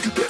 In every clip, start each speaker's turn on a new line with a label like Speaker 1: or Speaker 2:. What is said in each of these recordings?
Speaker 1: do better.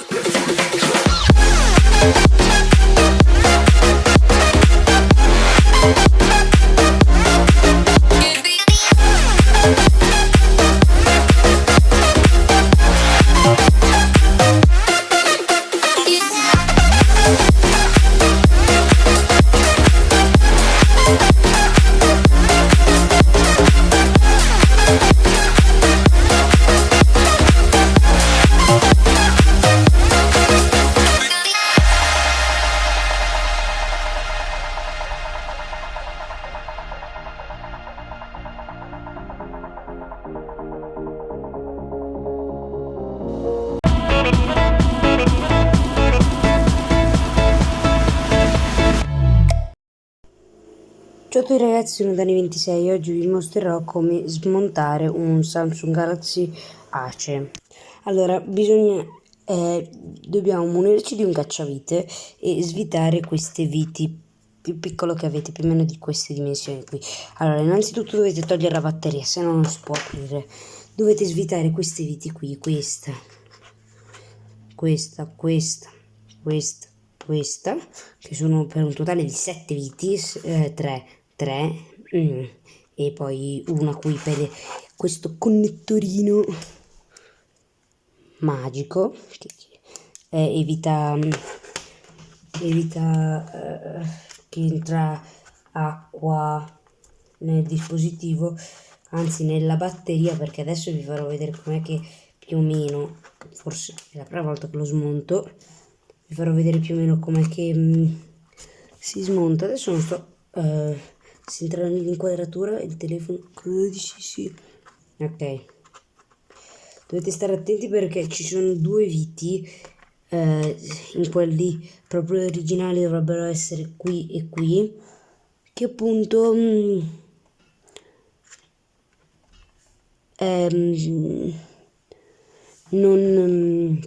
Speaker 1: Ciao ragazzi, sono Dani26 e oggi vi mostrerò come smontare un Samsung Galaxy Ace. Allora, bisogna, eh, dobbiamo munirci di un cacciavite e svitare queste viti più piccolo che avete, più o meno di queste dimensioni qui. Allora, innanzitutto dovete togliere la batteria, se no non si può aprire. Dovete svitare queste viti qui, questa, questa, questa, questa, questa, che sono per un totale di 7 viti, eh, 3, 3 mm, e poi una qui per questo connettorino magico che eh, evita evita eh, che entra acqua nel dispositivo anzi nella batteria perché adesso vi farò vedere com'è che più o meno forse è la prima volta che lo smonto vi farò vedere più o meno com'è che mh, mm, si smonta. Adesso non sto uh, si entra nell'inquadratura il telefono. Credo sì. Ok. Dovete stare attenti perché ci sono due viti eh, in quelli proprio originali dovrebbero essere qui e qui. Che appunto mh, mm, ehm, non mm,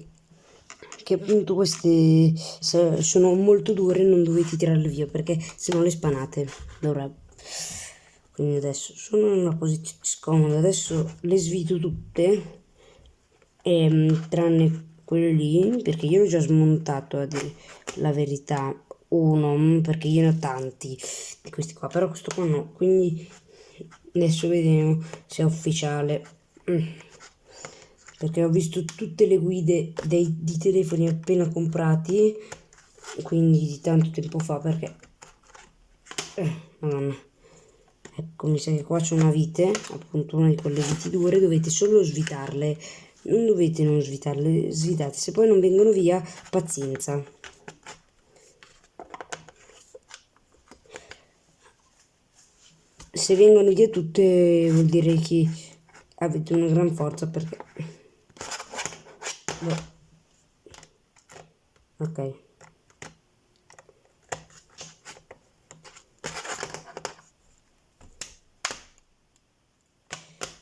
Speaker 1: che appunto queste sono molto dure non dovete tirarle via perché se no le spanate. Dovrebbe quindi adesso sono in una posizione scomoda. Adesso le svito tutte ehm, tranne quello lì perché io l'ho già smontato a dire la verità uno perché io ne ho tanti di questi qua però questo qua no. Quindi adesso vediamo se è ufficiale. Mm. perché ho visto tutte le guide dei, di telefoni appena comprati quindi di tanto tempo fa perché eh, madonna ecco mi sa che qua c'è una vite appunto una di quelle viti dure dovete solo svitarle. Non dovete non svitarle svitate. Se poi non vengono via pazienza. Se vengono via tutte vuol dire che avete una gran forza perché Beh. ok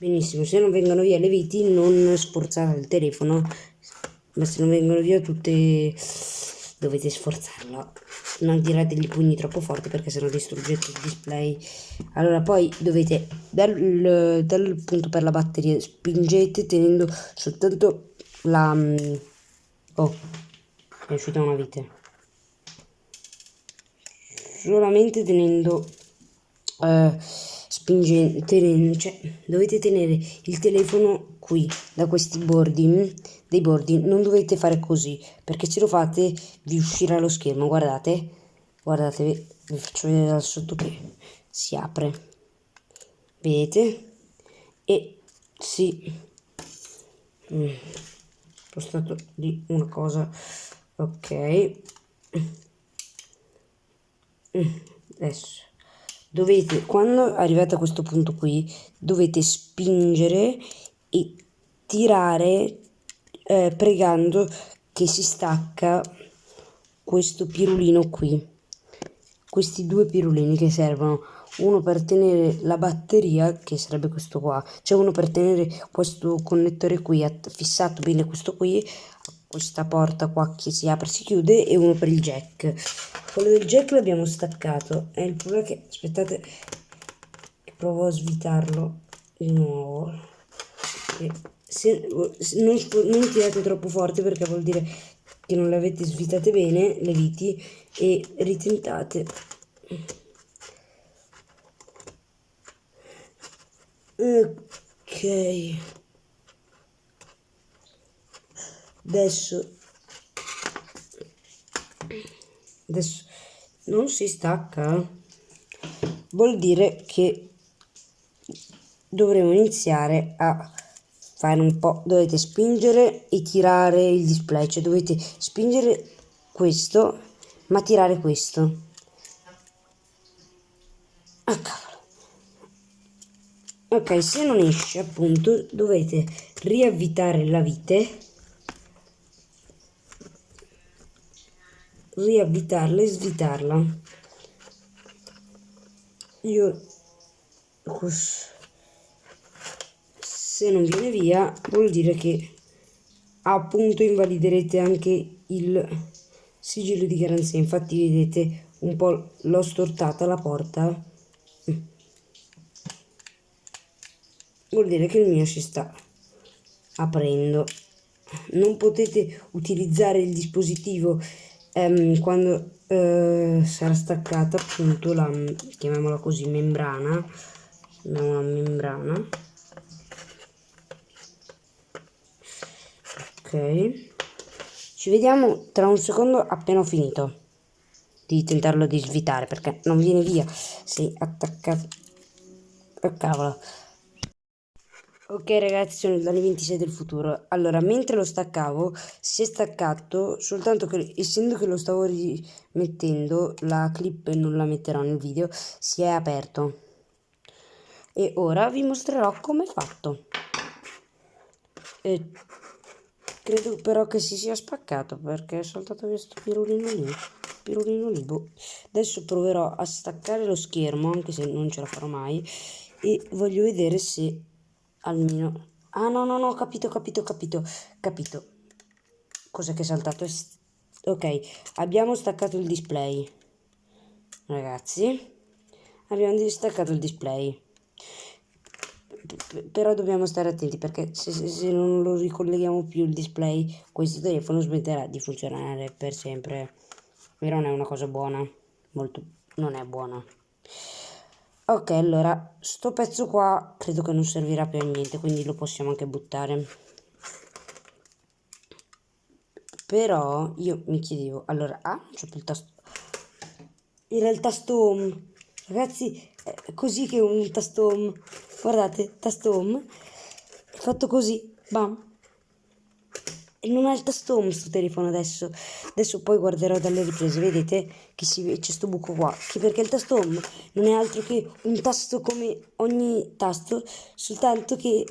Speaker 1: benissimo se non vengono via le viti non sforzate il telefono. Ma se non vengono via tutte dovete sforzarlo. Non tirate i pugni troppo forte perché sennò distruggete il display. Allora poi dovete dal, dal punto per la batteria spingete tenendo soltanto la mm, oh è uscita una vite. Solamente tenendo eh, spingendo, tenendo, cioè dovete tenere il telefono qui, da questi bordi, mm, dei bordi, non dovete fare così, perché se lo fate vi uscirà lo schermo, guardate, guardate, vi, vi faccio vedere dal sotto che si apre, vedete, e si, mm, spostato di una cosa, ok, mm, adesso dovete quando arrivate a questo punto qui dovete spingere e tirare eh, pregando che si stacca questo pirulino qui. Questi due pirulini che servono. Uno per tenere la batteria che sarebbe questo qua. C'è uno per tenere questo connettore qui fissato bene questo qui questa porta qua che si apre e si chiude e uno per il jack. Quello del jack l'abbiamo staccato. E il problema è che aspettate che provo a svitarlo di nuovo. E se, non, non tirate troppo forte perché vuol dire che non le avete svitate bene le viti e ritentate. Ok adesso adesso non si stacca. Vuol dire che dovremo iniziare a fare un po' dovete spingere e tirare il display cioè dovete spingere questo ma tirare questo. Ah ok se non esce appunto dovete riavvitare la vite riavvitarla e svitarla. Io se non viene via vuol dire che appunto invaliderete anche il sigillo di garanzia. Infatti vedete un po' l'ho stortata la porta. Vuol dire che il mio si sta aprendo. Non potete utilizzare il dispositivo ehm, quando eh, sarà staccata appunto la chiamiamola così membrana una membrana. Ok. Ci vediamo tra un secondo appena ho finito di tentarlo di svitare perché non viene via si attaccato oh, cavolo Ok ragazzi, sono il Dani 26 del futuro. Allora, mentre lo staccavo, si è staccato, soltanto che essendo che lo stavo rimettendo, la clip non la metterò nel video, si è aperto. E ora vi mostrerò come è fatto. E credo però che si sia spaccato perché è saltato via sto pirulino lì. Pirulino lì, boh. Adesso proverò a staccare lo schermo, anche se non ce la farò mai, e voglio vedere se almeno. Ah no no no capito capito capito. Capito. Cos'è che è saltato? Ok. Abbiamo staccato il display. Ragazzi. Abbiamo distaccato il display. Però dobbiamo stare attenti perché se, se, se, non lo ricolleghiamo più il display questo telefono smetterà di funzionare per sempre. E non è una cosa buona. Molto non è buona Ok, allora, sto pezzo qua credo che non servirà più a niente, quindi lo possiamo anche buttare. Però io mi chiedevo, allora, ah, c'ho più il tasto. Il tasto home. Ragazzi, è così che un tasto home. Guardate, tasto home. Fatto così, bam. Non ha il tasto home sto telefono adesso. Adesso poi guarderò dalle riprese, vedete che c'è questo buco qua. Che perché il tasto home non è altro che un tasto come ogni tasto, soltanto che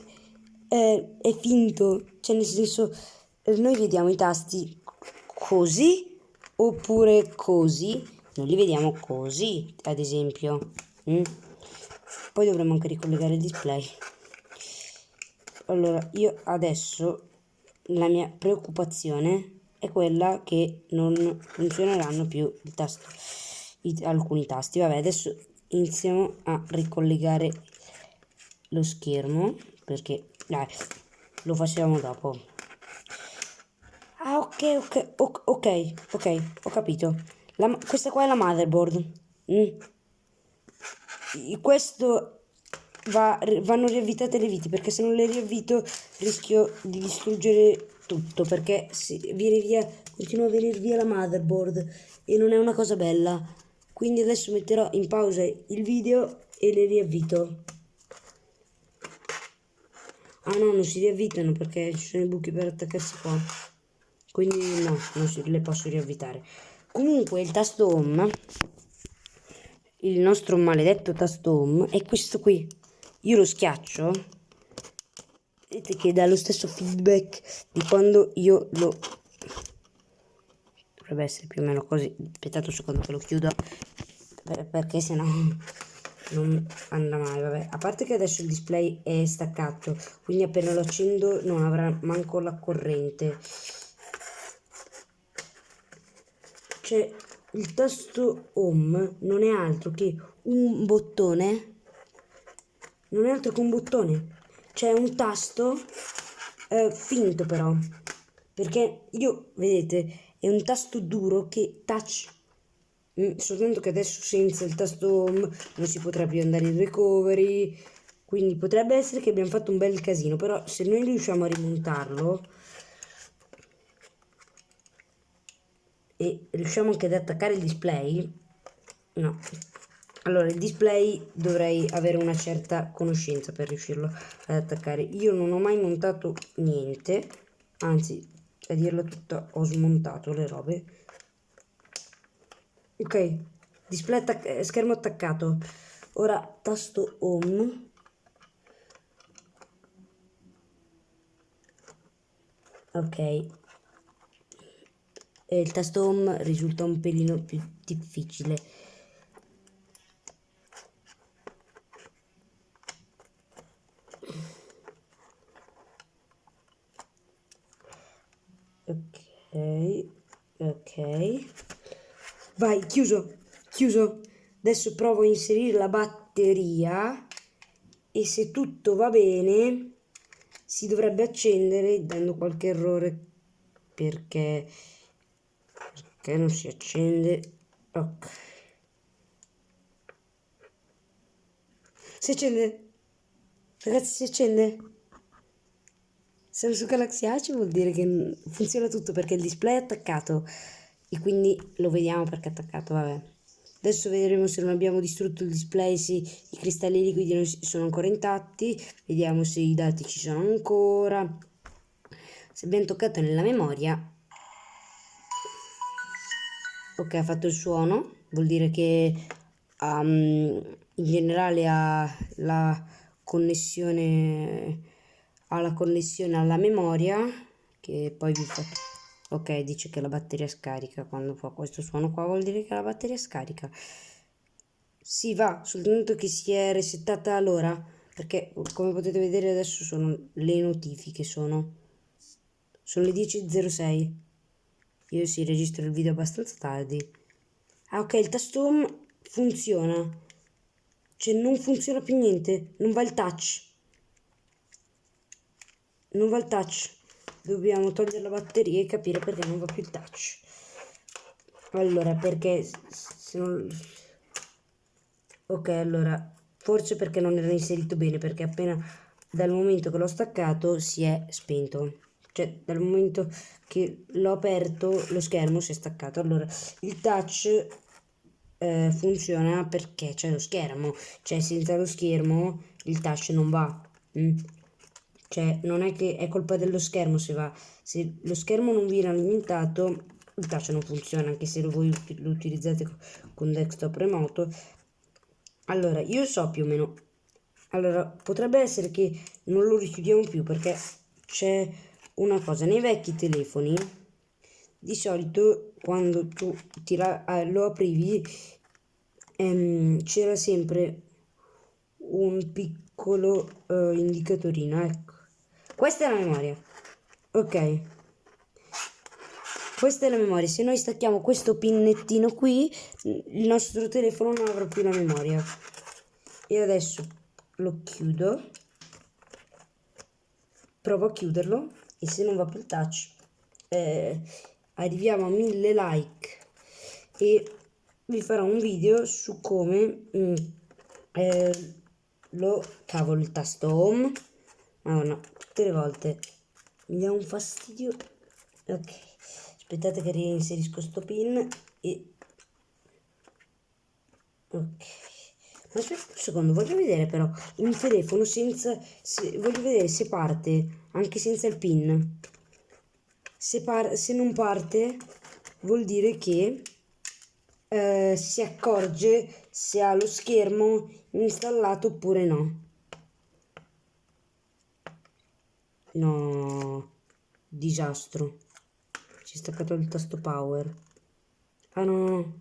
Speaker 1: eh, è finto. Cioè nel senso, eh, noi vediamo i tasti così oppure così. Non li vediamo così, ad esempio. Mm? Poi dovremmo anche ricollegare il display. Allora, io adesso la mia preoccupazione è quella che non funzioneranno più tasto, i, alcuni tasti. Vabbè, adesso iniziamo a ricollegare lo schermo perché dai, lo facciamo dopo. Ah, ok, ok, ok, ok, ho capito. La, questa qua è la motherboard. Mm. Questo va, vanno riavvitate le viti perché se non le riavvito rischio di distruggere tutto perché si viene via, continua a venire via la motherboard e non è una cosa bella. Quindi adesso metterò in pausa il video e le riavvito. Ah no, non si riavvitano perché ci sono i buchi per attaccarsi qua. Quindi no, non si, le posso riavvitare. Comunque il tasto home, il nostro maledetto tasto home, è questo qui io lo schiaccio vedete che dà lo stesso feedback di quando io lo dovrebbe essere più o meno così aspettate un secondo che lo chiudo perché sennò non andrà mai vabbè. A parte che adesso il display è staccato quindi appena lo accendo non avrà manco la corrente. Cioè il tasto home non è altro che un bottone non è altro che un bottone. C'è un tasto eh, finto però, perché io, vedete, è un tasto duro che touch, mm, soltanto che adesso senza il tasto home non si potrà più andare in recovery, quindi potrebbe essere che abbiamo fatto un bel casino, però se noi riusciamo a rimontarlo e riusciamo anche ad attaccare il display, no, allora il display dovrei avere una certa conoscenza per riuscirlo ad attaccare. Io non ho mai montato niente, anzi a dirla tutta ho smontato le robe. Ok, display attac schermo attaccato. Ora tasto home. Ok. E il tasto home risulta un pelino più difficile. Ok, ok. Vai, chiuso, chiuso. Adesso provo a inserire la batteria e se tutto va bene si dovrebbe accendere dando qualche errore perché, perché non si accende. Ok. Si accende? Ragazzi, si accende? Samsung Galaxy A ci vuol dire che funziona tutto perché il display è attaccato e quindi lo vediamo perché è attaccato, vabbè. Adesso vedremo se non abbiamo distrutto il display, se i cristalli liquidi sono ancora intatti, vediamo se i dati ci sono ancora. Se abbiamo toccato nella memoria, ok ha fatto il suono, vuol dire che um, in generale ha la connessione alla connessione alla memoria che poi vi fa ok dice che la batteria scarica. Quando fa questo suono qua vuol dire che la batteria scarica. Si va soltanto che si è resettata l'ora perché come potete vedere adesso sono le notifiche sono sono le 10.06 io si registro il video abbastanza tardi. Ah ok il tasto home funziona. Cioè non funziona più niente. Non va il touch. Non va il touch dobbiamo togliere la batteria e capire perché non va più il touch. Allora perché se non ok allora forse perché non era inserito bene perché appena dal momento che l'ho staccato si è spento. Cioè dal momento che l'ho aperto lo schermo si è staccato. Allora il touch eh, funziona perché c'è lo schermo. Cioè senza lo schermo il touch non va. Mm? Cioè, non è che è colpa dello schermo se va. Se lo schermo non viene alimentato, il touch non funziona, anche se voi lo utilizzate con desktop remoto. Allora, io so più o meno. Allora, potrebbe essere che non lo richiudiamo più perché c'è una cosa. Nei vecchi telefoni, di solito, quando tu tira, lo aprivi, ehm, c'era sempre un piccolo eh, indicatorino, ecco questa è la memoria. Ok. Questa è la memoria. Se noi stacchiamo questo pinnettino qui, il nostro telefono non avrà più la memoria. E adesso lo chiudo. Provo a chiuderlo. E se non va più il touch, eh, arriviamo a mille like. E vi farò un video su come mm, eh, lo cavolo il tasto home. Madonna, tutte le volte mi dà un fastidio. Ok. Aspettate che reinserisco sto pin e ok. Ma aspetta un secondo voglio vedere però un telefono senza se, voglio vedere se parte anche senza il pin. Se, par, se non parte vuol dire che eh, si accorge se ha lo schermo installato oppure no No, disastro. Si è staccato il tasto power. Ah no.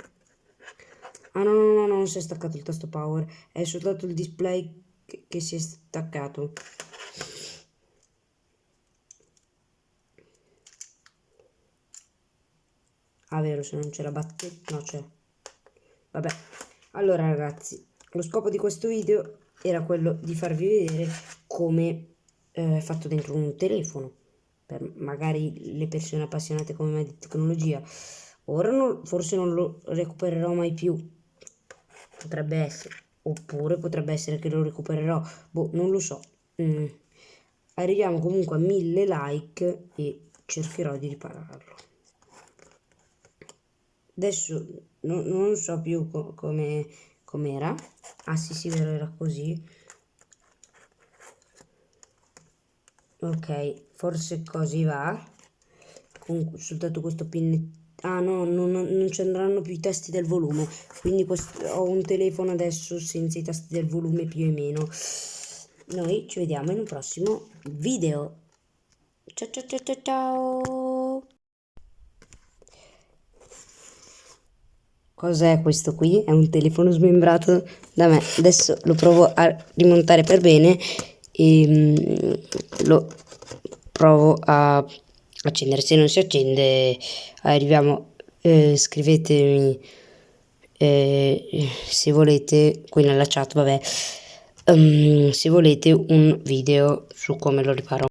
Speaker 1: Ah no, no, no, non si è staccato il tasto power. È soltanto il display che, che si è staccato. Ah, vero, se non c'è la batteria... No, c'è. Vabbè. Allora, ragazzi, lo scopo di questo video era quello di farvi vedere come eh, fatto dentro un telefono per magari le persone appassionate come me di tecnologia. Ora non, forse non lo recupererò mai più, potrebbe essere, oppure potrebbe essere che lo recupererò, boh, non lo so. Mm. Arriviamo comunque a 1000 like e cercherò di ripararlo. Adesso no, non so più co come com'era. Ah sì sì, vero, era così. Ok, forse così va. Comunque, soltanto questo pin... Ah no, non, non ci andranno più i tasti del volume. Quindi questo, ho un telefono adesso senza i tasti del volume più o meno. Noi ci vediamo in un prossimo video. Ciao ciao ciao ciao ciao. Cos'è questo qui? È un telefono smembrato da me. Adesso lo provo a rimontare per bene e mm, lo provo a accendere. Se non si accende arriviamo, eh, scrivetemi eh, se volete qui nella chat, vabbè, um, se volete un video su come lo riparo.